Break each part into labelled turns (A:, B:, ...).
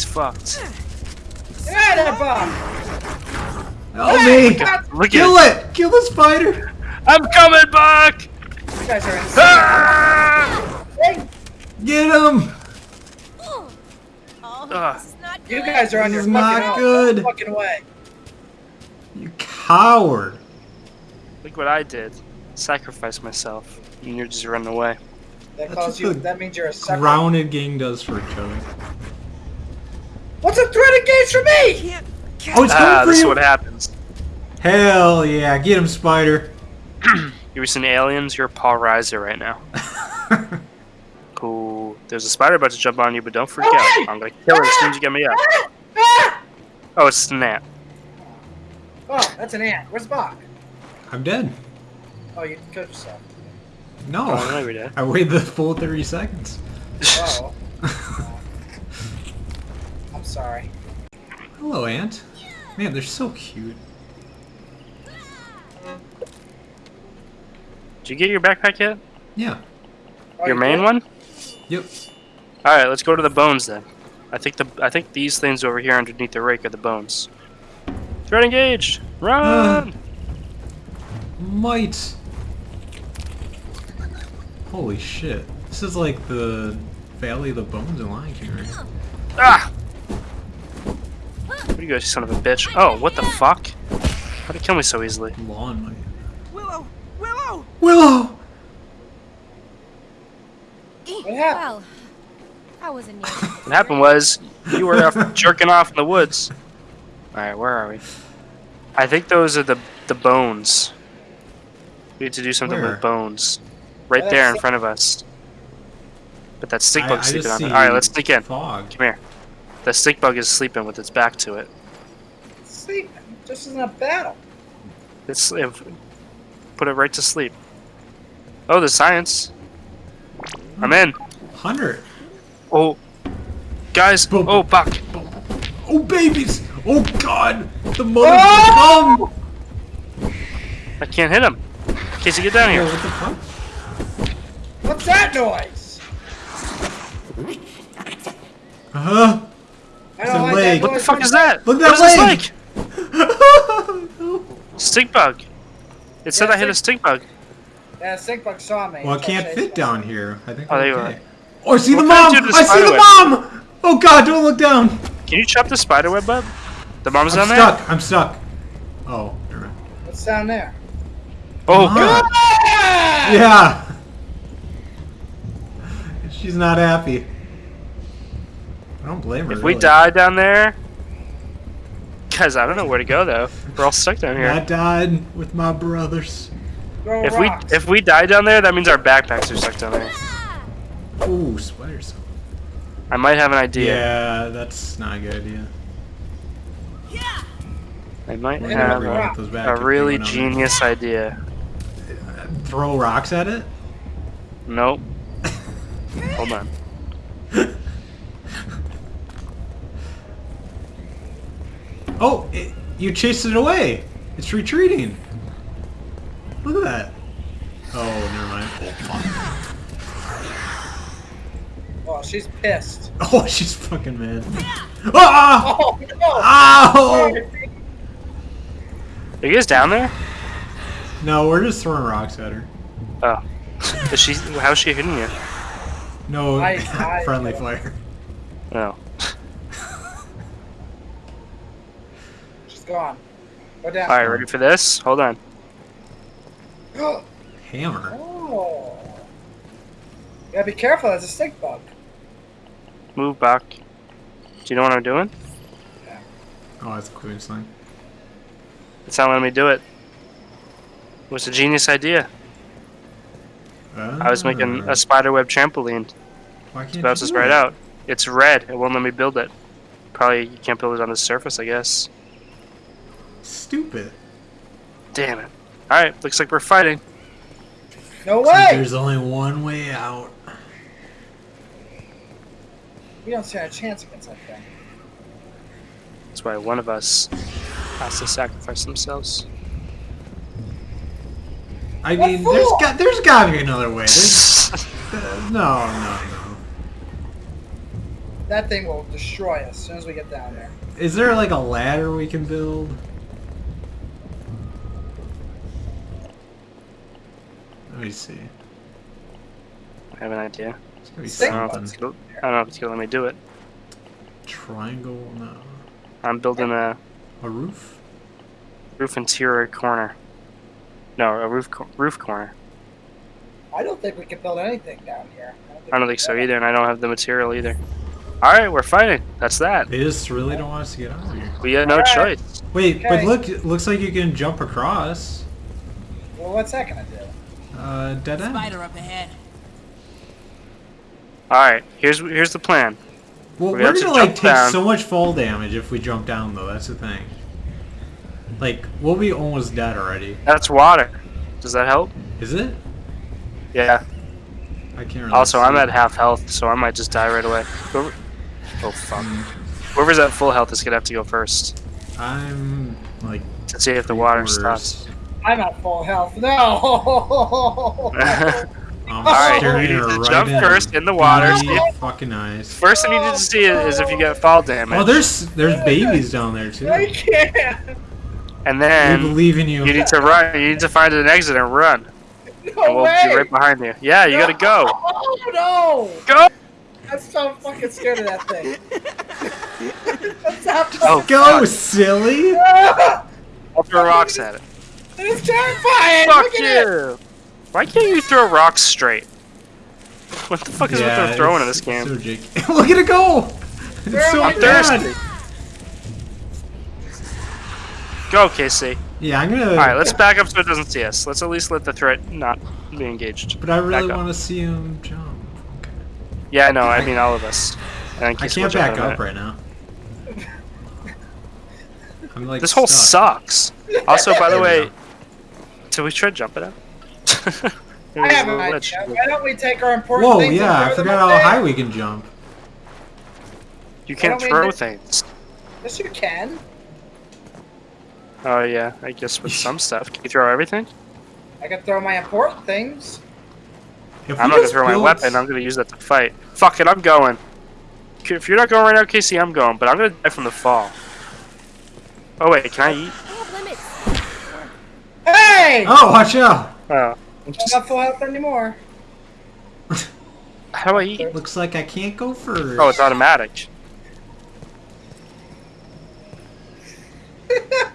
A: he's fucked.
B: Get out of there, Bob!
C: Help me!
A: Look
C: Kill
A: at
C: it! Kill the spider!
A: I'm coming back!
B: You guys are insane.
A: Ah!
B: Hey,
C: Get him!
D: Oh,
A: Ugh.
D: this is not good.
B: You guys are on
C: This
B: your
C: is
B: fucking
C: not
B: own.
C: good.
B: Fucking way.
C: You coward!
A: Look what I did. Sacrifice myself. And you're just running away.
B: That
C: That's
B: calls you. That means you're a sucker.
C: Grounded gang does for each other.
B: What's a threat against for me?
C: Oh, it's
A: Ah,
C: coming for
A: this is
C: you!
A: what happens.
C: Hell yeah, get him, spider!
A: You ever seen Aliens? You're Paul Reiser right now. Cool. There's a spider about to jump on you, but don't freak out. I'm gonna kill it as soon as you get me up.
B: Ah!
A: Oh, it's a snap.
B: Oh, that's an ant. Where's Bach?
C: I'm dead.
B: Oh, you killed yourself.
C: No,
A: Oh, no.
C: I waited the full 30 seconds.
B: Oh. I'm sorry.
C: Hello, Ant. Man, they're so cute.
A: Did you get your backpack yet?
C: Yeah.
B: Oh,
A: your
B: you
A: main
B: did?
A: one?
C: Yep.
A: All right, let's go to the bones then. I think the I think these things over here underneath the rake are the bones. Threat engaged. Run!
C: Might. Holy shit. This is like the Valley of the Bones in Lion King, right?
A: ah! Where you guys, you son of a bitch? Oh, what the fuck? How'd it kill me so easily?
C: Lawn Mite.
E: Willow! Willow!
C: Willow!
B: What happened?
D: Well, that wasn't you.
A: What happened was you were off jerking off in the woods. All right, where are we? I think those are the the bones. We need to do something
C: Where?
A: with bones. Right there in front of us. But that stink
C: I-
A: bug's sleeping on it. Alright, let's sneak in.
C: Fog.
A: Come here. The stink bug is sleeping with its back to it.
B: Sleep. This isn't a battle.
A: It's if, put it right to sleep. Oh, the science. I'm in.
C: Hunter.
A: Oh, guys.
C: Boom.
A: Oh, Buck.
C: Oh, babies! Oh, God! The mother
B: Oh!
C: come!
A: I can't hit him. Casey, get down
C: Oh,
A: here.
C: what the fuck?
B: What's that noise?
C: Uh-huh.
B: I
C: It's a
B: don't like
C: leg.
A: What the fuck is that?
C: Look at
A: What
C: that
A: is this like? Stink bug. It said
B: Yeah,
A: I hit a stink bug.
B: Yeah, stink bug saw me.
C: well, it can't
B: chased
C: fit
B: me.
C: down here. I think
A: Oh, there
C: we're
A: you are.
C: Oh, I see
A: What
C: the
A: can I
C: mom!
A: the
C: I see
A: spider
C: the
A: web?
C: mom! Oh, God, don't look down!
A: Can you chop the spider web up? The mom's
C: I'm
A: down there?
C: stuck. I'm stuck. Oh, never mind.
B: What's down there?
A: Oh,
C: Mom.
A: God.
B: Ah!
C: Yeah! She's not happy. I don't blame her.
A: If we
C: really.
A: die down there, guys, I don't know where to go though. We're all stuck down here.
C: I died with my brothers.
B: Throw
A: If we if we die down there, that means our backpacks are stuck down there.
C: Ooh, spiders.
A: I might have an idea.
C: Yeah, that's not a good idea.
A: I might
C: We're
A: have a,
B: rock
C: those back
A: a really
C: went on there.
A: genius idea.
C: Throw rocks at it?
A: Nope. Hold on.
C: Oh, it, you chased it away. It's retreating. Look at that. Oh, never mind.
B: Oh, she's pissed.
C: Oh, she's fucking mad. Ah!
B: Oh no!
C: Ow!
A: Are you guys down there?
C: No, we're just throwing rocks at her.
A: Oh. Is she? How's she hitting you?
C: No,
B: I- I-
C: friendly fire.
A: Oh.
B: She's gone. Go down.
A: All right, ready for this? Hold on.
C: Hammer.
B: oh. You gotta be careful. That's a stink bug.
A: Move back. Do you know what I'm doing? Yeah.
C: Oh, that's a Queen sling.
A: It's not letting me do it. It was a genius idea. I was making a ah. spiderweb trampoline.
C: Why can't
A: It bounces
C: you do
A: right
C: it?
A: out. It's red. It won't let me build it. Probably you can't build it on the surface, I guess.
C: Stupid.
A: Damn it. Alright, looks like we're fighting.
B: No
C: See,
B: way!
C: There's only one way out.
B: We don't stand a chance against that thing.
A: That's why one of us has to sacrifice themselves.
C: I
B: What
C: mean, there's
B: for?
C: got there's gotta be another way. There's, uh, no, no, no.
B: that thing will destroy us as soon as we get down there.
C: Is there like a ladder we can build? Let see.
A: I have an idea.
C: It's gonna be
B: Think
A: I don't, know if
C: something.
A: it's gonna, I don't know if it's gonna let me do it.
C: Triangle, no.
A: I'm building a
C: A roof?
A: roof interior corner. No, a roof co- roof corner.
B: I don't think we can build anything down here.
A: I don't think so either, and I don't have the material either. All right, we're fighting. That's that.
C: They just really don't want us to get out of here.
A: We had no
B: Alright.
A: choice.
C: Wait, but look, it looks like you can jump across.
B: Well, what's that gonna do?
C: Uh, dead end.
E: Spider up ahead.
A: All right, here's here's the plan.
C: Well,
A: We
C: we're
A: have to
C: gonna like take
A: down.
C: so much fall damage if we jump down, though. That's the thing. Like, we'll be almost dead already.
A: That's water. Does that help?
C: Is it?
A: Yeah.
C: I can't really.
A: Also, I'm
C: see.
A: at half health, so I might just die right away. Whoever- Oh fuck. Whoever's at full health is gonna have to go first
C: I'm like.
A: to see if the water
C: quarters.
A: stops.
B: I'm at full health. No.
C: I'm
A: Alright, you need to
C: right
A: jump
C: in
A: first in the water.
C: beady
A: See-
C: Fucking eyes.
A: First thing you need to see is if you get fall damage,
C: Oh, there's there's babies down there too.
B: I can't.
A: and then
C: We
A: then
C: believe in you.
A: you need to run. You need to find an exit and run,
B: No
A: and we'll
B: way.
A: be right behind you. Yeah, you gotta go.
B: Oh no!
A: Go!
B: I'm so fucking scared of that thing. That's not
A: Oh,
C: Go,
A: fuck.
C: silly!
A: I'll throw rocks at it.
B: It's terrifying!
A: Fuck
B: Look at it!
A: you! Why can't you throw rocks straight? What the fuck is with the throwing in this game?
C: So. Look at it go! It's so
B: am I
A: I'm thirsty. Go, KC.
C: Yeah, I'm gonna.
A: Alright, let's back up so it doesn't see us. Let's at least let the threat not be engaged.
C: But I really want to see him jump. Okay.
A: Yeah, I know, I mean all of us. And
C: I can't
A: will
C: back up right now. I'm like.
A: This hole
C: stuck.
A: sucks. Also, by the
C: There we
A: way,
C: go.
A: did we try to jump it out? Maybe
B: I
A: there's
B: have an idea. Why don't we take our important
C: Whoa,
B: things
C: yeah, I
B: and throw them
C: forgot how
B: there?
C: high we can jump.
A: You can't throw
B: just-
A: things.
B: Yes, you can.
A: Oh yeah, I guess with some stuff. Can you throw everything?
B: I can throw my important things.
C: If
A: I'm not gonna
C: just
A: throw my weapon. I'm gonna use that to fight. Fuck it, I'm going. If you're not going right now, Casey, I'm going. But I'm gonna die from the fall. Oh wait, can I eat?
D: I have limits.
B: Hey!
C: Oh, watch out!
A: Oh, I'm
B: I'm
A: just-
B: not full health anymore.
A: how do I eat?
C: Looks like I can't go first.
A: Oh, it's automatic.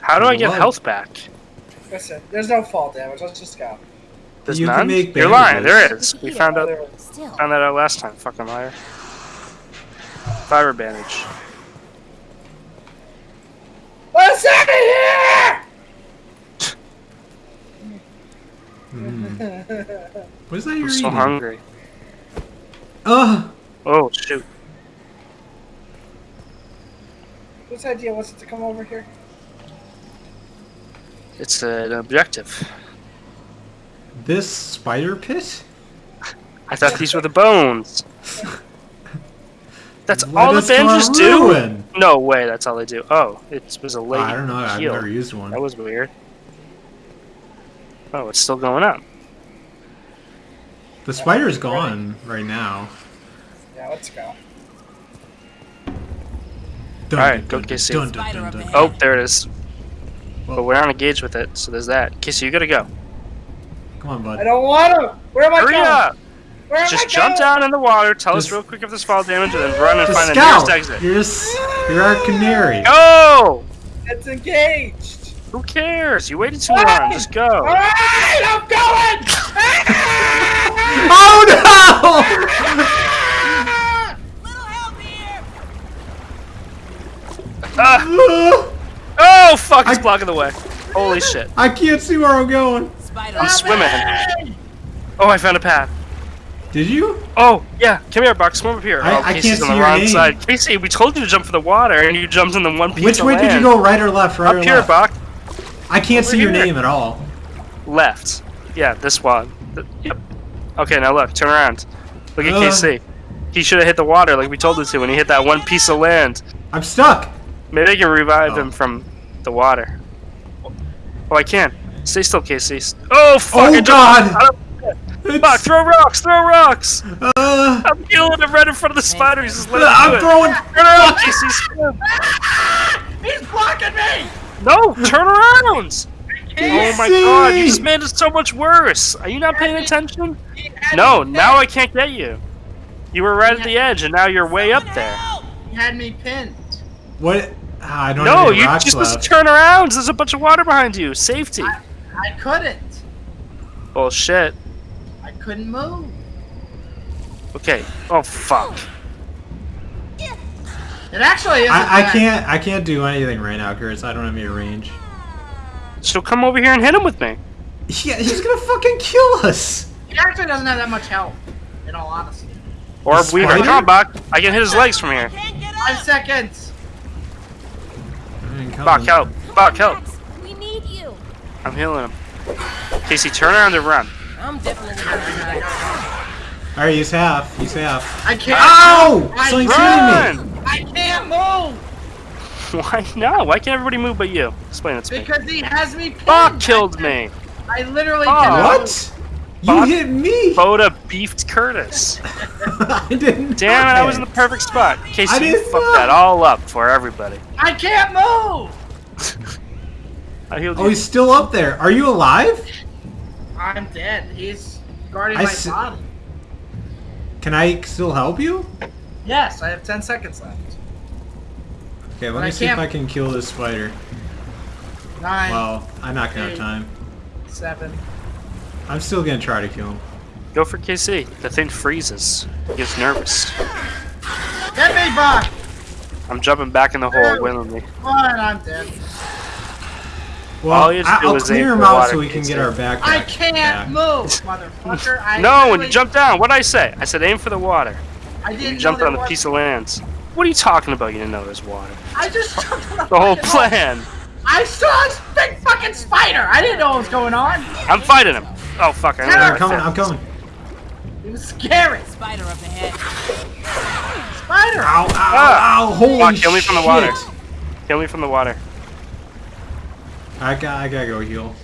A: How do I get
C: Love.
A: health back?
B: Listen, there's no fall damage. Let's just go.
A: There's
C: You can
A: none?
C: make
A: You're lying. There is. We found out found that out last time. Fucking liar. Fiber bandage.
B: Let's out of here!
C: What is that you're
A: I'm so
C: eating?
A: hungry.
C: Ugh!
A: Oh shoot.
B: Whose idea was it to come over here?
A: It's an objective.
C: This spider pit?
A: I thought these were the bones. That's
C: Let
A: all the
C: us to our
A: do?
C: ruin.
A: No way, that's all they do. Oh, it was a lady.
C: I don't know. I've never used one.
A: That was weird. Oh, it's still going up.
C: The spider's gone right now.
B: Yeah, let's go.
C: Dun,
A: Alright,
C: dun,
A: go
C: dun,
A: KC.
C: dun, dun,
E: Spider
C: dun,
E: up
C: dun.
A: Oh, there it is.
C: Whoa.
A: But we're not engaged with it, so there's that. Kissy, you gotta go.
C: Come on, bud.
B: I don't want to. Where am I
A: Hurry
B: going?
A: up!
B: Where am
A: Just
B: I
A: jump
B: going?
A: down in the water, tell us real quick if there's fall damage, and then run and
C: The
A: find the nearest exit.
C: You're just, you're our canary.
A: Go!
B: It's engaged.
A: Who cares? You waited too long. Just go.
B: All right, I'm going.
C: Oh
E: Little help here!
C: No!
A: Uh, oh, fuck, it's
C: I-
A: blocking the way. Holy shit.
C: I can't see where I'm going.
E: Spider
A: I'm swimming. Oh, I found a path.
C: Did you?
A: Oh, yeah. Come here, Buck. Swim up here.
C: I-
A: oh,
C: I
A: Casey's
C: can't
A: on
C: see
A: the
C: your
A: wrong
C: name.
A: side. Casey, we told you to jump for the water, and you jumped in the one piece
C: Which way did you go? Right or left? Right
A: Up
C: or
A: here,
C: left?
A: Buck.
C: I can't
A: Over
C: see your
A: here.
C: name at all.
A: Left. Yeah, this one. Yep. Okay, now look. Turn around. Look at
C: Uh.
A: KC. He should have hit the water like we told him to when he hit that one piece of land.
C: I'm stuck.
A: Maybe I can revive
C: Oh.
A: him from the water. Oh, I can. Stay still, Casey. Oh, fuck.
C: Oh,
A: I
C: God.
A: Fuck, throw rocks, throw rocks!
C: Uh,
A: I'm killing him right in front of the spider. He's just letting
C: I'm
A: it.
C: throwing.
A: Turn around, Casey. swim.
B: He's blocking me!
A: No, turn around! Oh my god, you
C: Casey!
A: just made it so much worse. Are you not paying attention? No, now I can't get you. You were right at the edge, and now you're way up there.
B: He had me pinned.
C: What? Ah, I don't know. No,
A: you
C: rocks
A: just supposed
C: left.
A: to turn around. There's a bunch of water behind you. Safety.
B: I couldn't.
A: Bullshit.
B: I couldn't move.
A: Okay. Oh fuck.
B: It actually isn't
C: I, I can't. I can't do anything right now, Curtis. I don't have any range.
A: So come over here and hit him with me.
C: Yeah, he's gonna fucking kill us.
B: He actually doesn't have that much health, in all honesty.
A: Or
C: The
A: Weaver,
C: spider?
A: come on, Bach. I can hit his legs from here.
E: Can't get
B: Five seconds.
C: I ain't
A: Bach,
C: coming.
A: help. Bach, help.
D: We need you.
A: I'm healing him. Casey, turn around and run.
E: I'm definitely gonna die.
C: All right, he's half. He's half.
B: I can't.
C: Ow!
B: I,
C: Something's hitting me.
A: Run!
B: I can't move
A: Why no? Why can't everybody move but you? Explain it to me.
B: because he has me pinned.
A: Bach killed me.
B: I literally
A: Oh.
B: cannot
C: What? You
A: Bach-
C: hit me.
A: Boda beefed Curtis.
C: I didn't.
A: Damn it, I was in the perfect spot. Casey,
C: I
A: you fucked
C: know.
A: that all up for everybody.
B: I can't move.
A: I healed
C: Oh,
A: you.
C: he's still up there. Are you alive?
B: I'm dead. He's guarding
C: I
B: my body.
C: Can I still help you?
B: Yes, I have 10 seconds left.
C: Okay, let
B: But
C: me
B: I
C: see if
B: can't-
C: I can kill this spider.
B: Nine,
C: Well, I'm not gonna have time.
B: seven.
C: I'm still gonna try to kill him.
A: Go for KC. The thing freezes. He gets nervous.
B: Get me, Brock!
A: I'm jumping back in the hole willingly.
B: Come on, I'm dead.
C: Well,
A: All you have to
C: I-
A: do
C: I'll
A: is
C: clear
A: aim
C: him out
A: water,
C: so we can get our backpack.
B: I can't
C: back.
B: move, motherfucker. I
A: No, when you jump down, what did I say? I said aim for the water.
B: I didn't
A: jumped on
B: there
A: a piece of land. What are you talking about? You didn't know there's water.
B: I just jumped on a
A: The whole
B: fucking hole.
A: plan.
B: I saw this big fucking spider. I didn't know what was going on.
A: I'm fighting him. Oh fuck! I
B: Yeah,
A: don't
C: I'm coming.
A: my
C: I'm
A: fit.
C: coming.
B: It was scary.
E: Spider up ahead.
B: Spider.
C: Ow! Ow!
A: Ah.
C: Ow! Holy
A: Fuck, kill me from the water. Kill me from the water.
C: I got. I gotta go heal.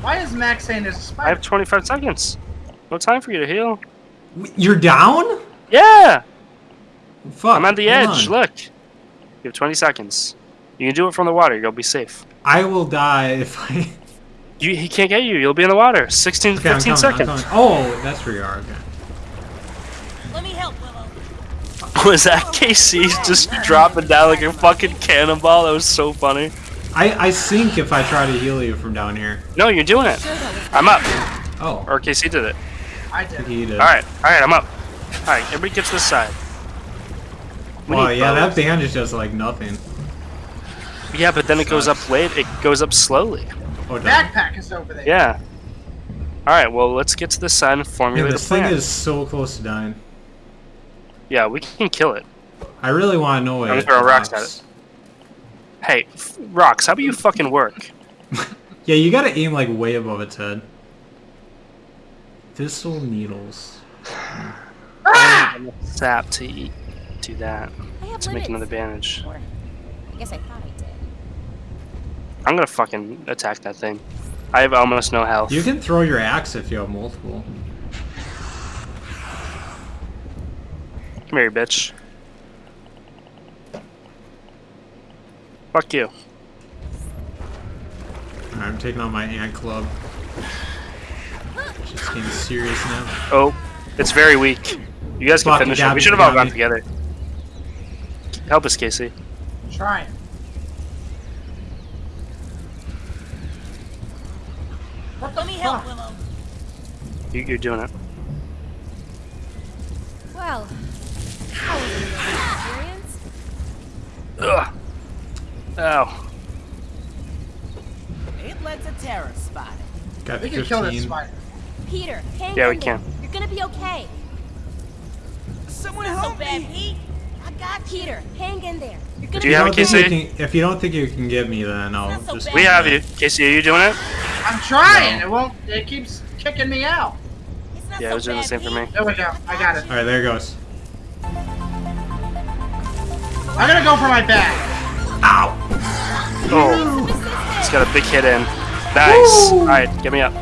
B: Why is Max saying there's a
A: I
B: spider?
A: I have 25 seconds. No time for you to heal.
C: You're down?
A: Yeah,
C: Fuck.
A: I'm on the
C: hold
A: edge.
C: on.
A: Look, you have 20 seconds. You can do it from the water. You'll be safe.
C: I will die if I.
A: You, he can't get you. You'll be in the water. 16,
C: Okay,
A: 15
C: coming,
A: seconds.
C: Oh, that's where you are. Okay.
E: Let me help, Willow.
A: Was that KC just dropping down like a fucking cannonball? That was so funny.
C: I I sink if I try to heal you from down here.
A: No, you're doing it. I'm up.
C: Oh,
A: Or KC did it.
B: I did.
C: he did.
A: All right, all right, I'm up. All right, everybody gets this side. We
C: Well,
A: need
C: yeah, that
A: bows.
C: bandage does like nothing.
A: Yeah, but then it goes up late. It goes up slowly.
C: Oh, it.
B: Backpack is over there.
A: Yeah. All right, well, let's get to the sun. and
C: Yeah, this
A: a
C: thing is so close to dying.
A: Yeah, we can kill it.
C: I really want to know what
A: I'm
C: it
A: throwing rocks at
C: drops.
A: Hey, f- rocks, how about you fucking work?
C: Yeah, you gotta aim like way above its head. Thistle needles.
B: Ah!
A: Sap to eat. Do that
D: I have
A: to make another bandage.
D: Or, I guess I thought I did.
A: I'm gonna fucking attack that thing. I have almost no health.
C: You can throw your axe if you have multiple.
A: Come here, bitch. Fuck you.
C: Alright, I'm taking on my ant club. Just getting serious now.
A: Oh, it's very weak. You guys can
C: Fuck,
A: finish
C: you
A: it. We should have all
C: got
A: gone together. Help us, Casey.
B: Trying. What the
E: Let me help,
B: fuck?
E: Willow.
A: You, you're doing it.
D: Well, that was a experience.
A: Ugh. Ow.
E: It lets a terror spot.
C: Got
B: We can kill this
C: 15.
B: spider.
D: Peter, hang
A: Yeah,
D: in
A: we
D: there.
A: can.
D: You're gonna be okay.
E: Someone help bad, Pete. I got.
D: Peter, hang in there. You're gonna
A: Do you have a KC?
C: you can- if you don't think you can get me, then I'll
E: so
C: just.
A: We have you. Casey, are you doing it?
B: I'm trying.
C: No.
B: It won't. It keeps kicking me out.
A: Yeah,
E: so
A: it was doing the same for me.
B: There we go. I got it.
C: Alright, there it goes.
B: I'm gonna go for my bag.
C: Ow!
A: Oh, it's got a big hit in. Nice. All right, get me up.